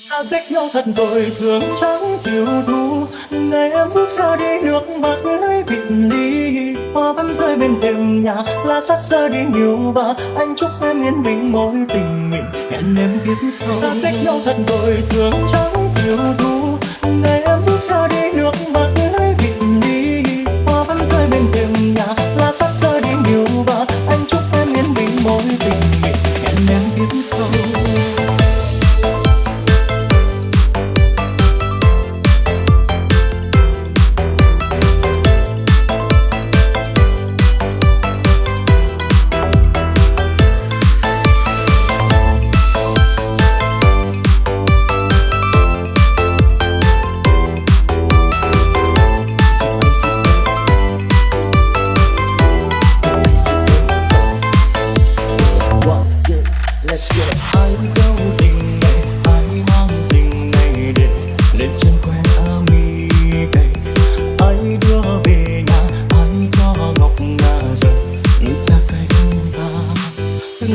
xa cách nhau thật rồi sương trắng chiều thu ngày em bước ra đi nước mắt nơi vịt ly, hoa vẫn rơi bên thềm nhà, lá sát xa đi nhiều và anh chúc em yên bình, mối tình mình hẹn em kiếp sau. Xa cách nhau thật rồi sương trắng chiều thu ngày em bước ra đi nước mắt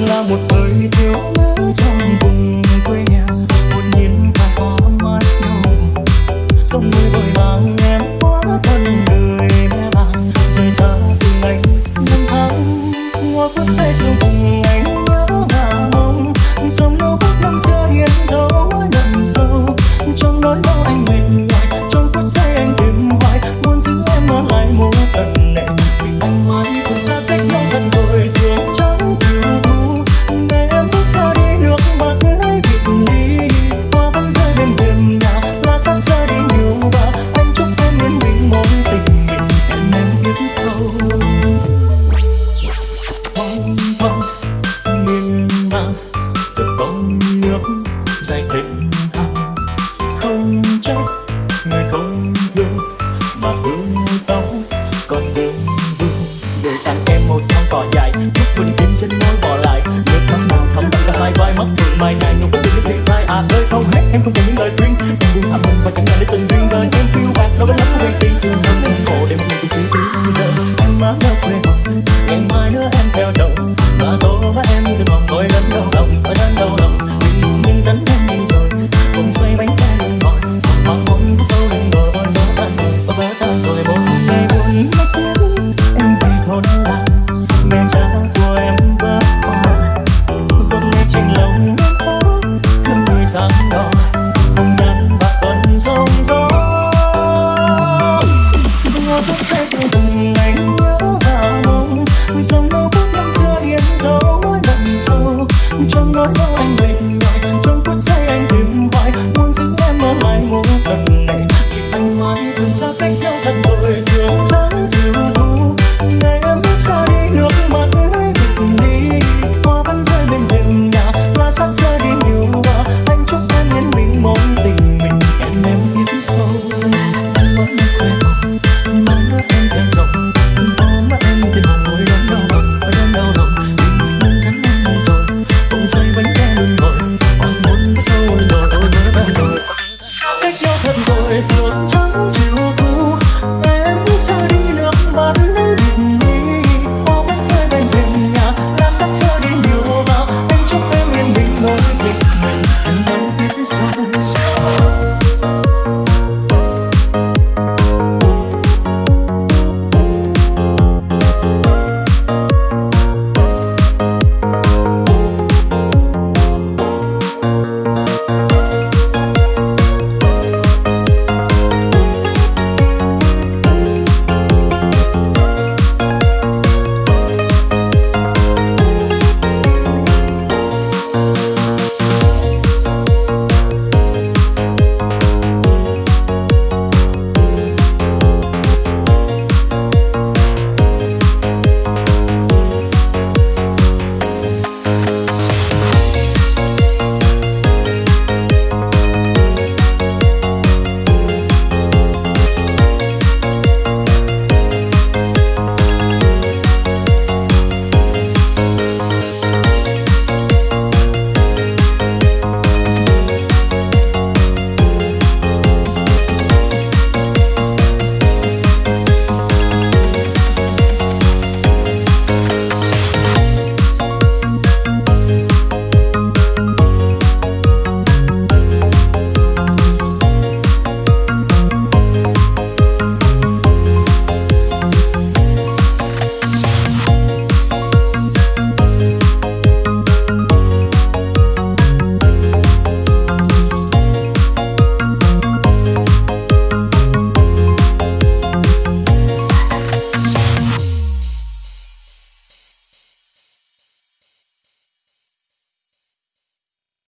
là một thời thiếu nữ trong vùng quê nhà. Một nhiên và có mắt nhau sông núi đôi mang mai này nụ cười đến điện tai à ơi không hết. Em không cần những lời khuyên. Em buồn anh mình và chẳng ai để tình duyên đời em phiêu bạt đâu bên lắm của vị trí em khổ để một mình cũng chỉ tiếng em mãi mơ sáng đỏ hồng nhan và cơn sóng gió. Mưa phút sẽ trong từng ngày nhớ và mong, dòng mơ phút năm xưa hiện dấu lần sâu trong nỗi đau anh về